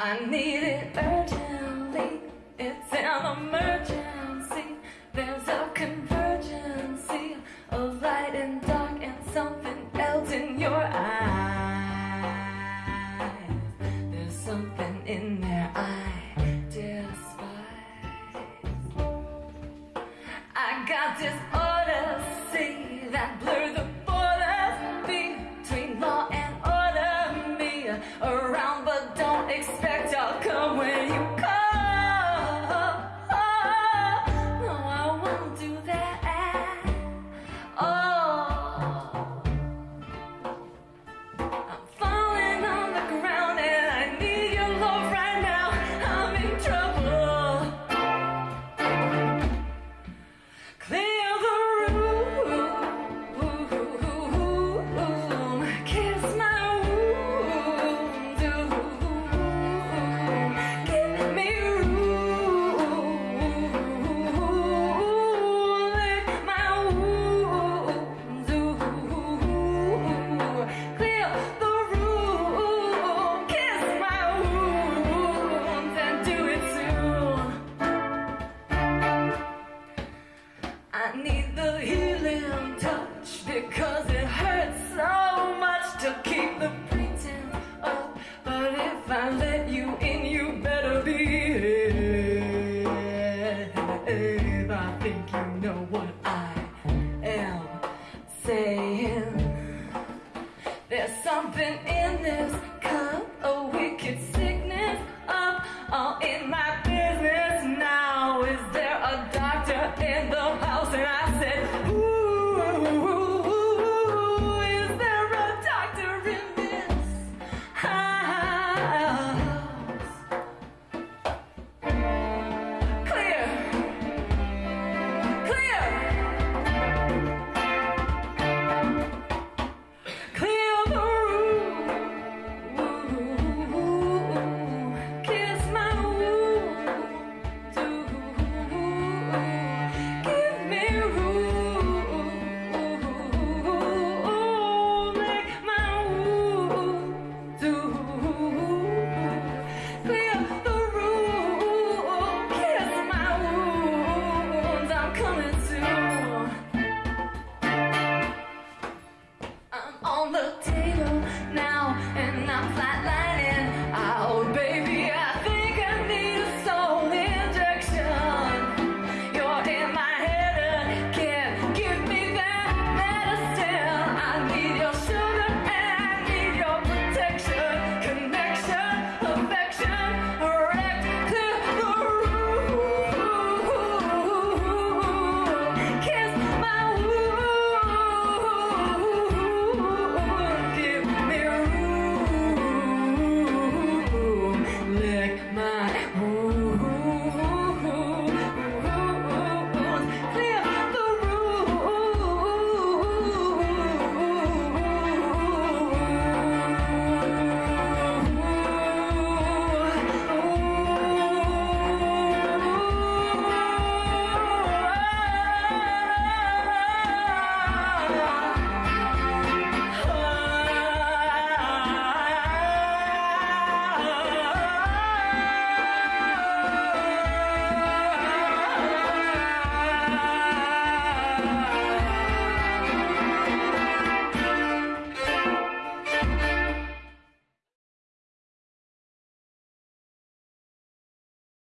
I need it urgently. It's an emergency. There's a convergence of light and dark and something else in your eyes. There's something in there I despise. I got this odyssey that blur the borders between law and order. Me.